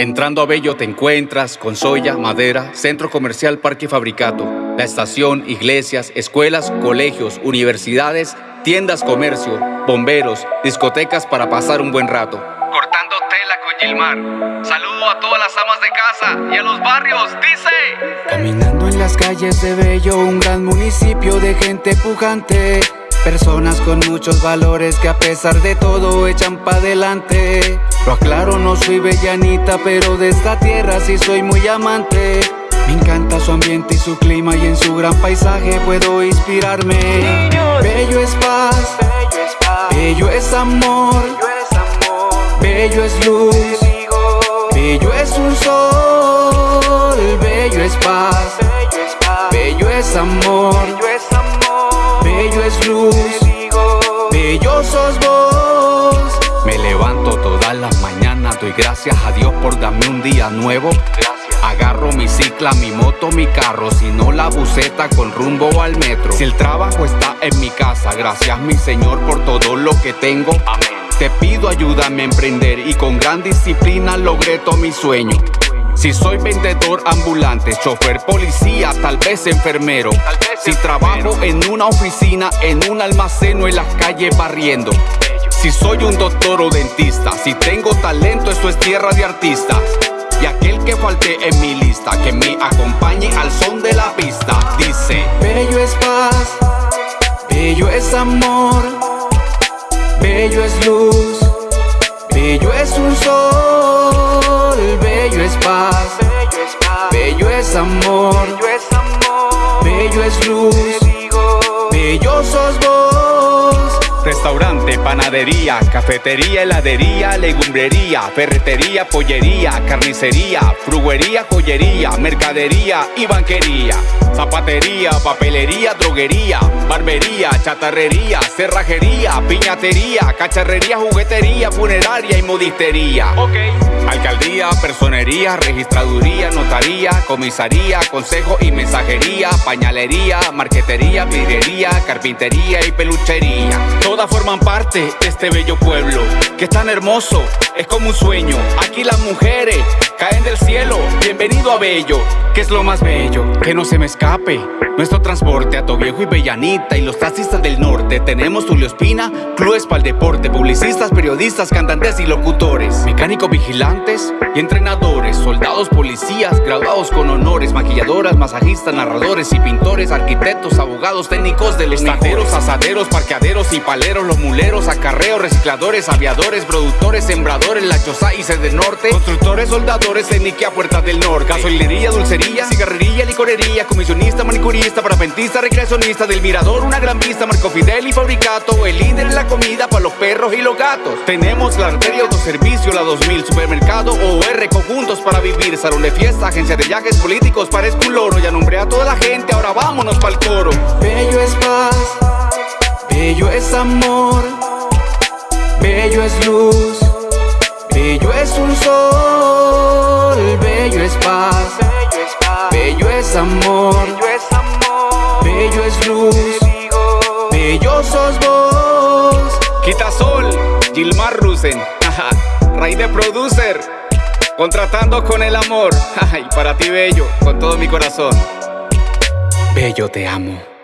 Entrando a Bello te encuentras con soya, madera, centro comercial, parque y fabricato, la estación, iglesias, escuelas, colegios, universidades, tiendas, comercio, bomberos, discotecas para pasar un buen rato. Cortando tela con Gilmar. Saludo a todas las amas de casa y a los barrios, dice. Caminando en las calles de Bello, un gran municipio de gente pujante. Personas con muchos valores que a pesar de todo echan pa' adelante Lo aclaro, no soy bellanita, pero de esta tierra sí soy muy amante Me encanta su ambiente y su clima y en su gran paisaje puedo inspirarme Bello es paz, bello es amor, bello es luz, bello es un sol, bello es paz, bello es amor bello es luz, bello sos gracias a Dios por darme un día nuevo. Agarro mi cicla, mi moto, mi carro, si no la buceta con rumbo al metro. Si el trabajo está en mi casa, gracias mi Señor por todo lo que tengo. Amén. Te pido ayúdame a emprender y con gran disciplina logré todo mi sueño. Si soy vendedor ambulante, chofer policía, tal vez enfermero. Si trabajo en una oficina, en un almacén o en las calles barriendo. Si soy un doctor o dentista, si tengo talento, eso es tierra de artistas. Y aquel que falte en mi lista, que me acompañe al son de la pista, dice: Bello es paz, bello es amor, bello es luz, bello es un sol, bello es paz, bello es amor, bello es luz, panadería, cafetería, heladería, legumbrería, ferretería, pollería, carnicería, fruguería, joyería, mercadería y banquería. Zapatería, papelería, droguería, barbería, chatarrería, cerrajería, piñatería, cacharrería, juguetería, funeraria y modistería. Alcaldía, personería, registraduría, notaría, comisaría, consejo y mensajería, pañalería, marquetería, vidriería, carpintería y peluchería. Todas forman parte de este bello pueblo, que es tan hermoso, es como un sueño. Aquí las mujeres caen del cielo, bienvenido a Bello, que es lo más bello, que no se me escape. Nuestro transporte a Viejo y Bellanita y los taxistas del norte. Tenemos Tulio Espina, clubes para el deporte, publicistas, periodistas, cantantes y locutores, mecánicos y entrenadores, soldados, policías, graduados con honores, maquilladoras, masajistas, narradores y pintores, arquitectos, abogados, técnicos de los estateros, asaderos, parqueaderos y paleros, los muleros, acarreos, recicladores, aviadores, productores, sembradores, la choza y del norte, constructores, soldadores, técnica puertas del norte, gasolinería, dulcería, cigarrería, licorería, comisionista, manicurista, parapentista, recreacionista del mirador, una gran vista, Marco Fidel y Fabricato, el líder en la comida para los perros y los gatos. Tenemos la arteria autoservicio, la 2000, supermercado OR, conjuntos para vivir, salón de fiesta, agencia de viajes políticos, parezco un loro, ya nombré a toda la gente, ahora vámonos pa'l coro. Bello es paz, bello es amor, bello es luz, bello es un sol, bello es paz, bello es amor bello es luz, bello sos vos. Quitasol, Gilmar Rusen, Rey de Producer, contratando con el amor. Y para ti, bello, con todo mi corazón. Bello, te amo.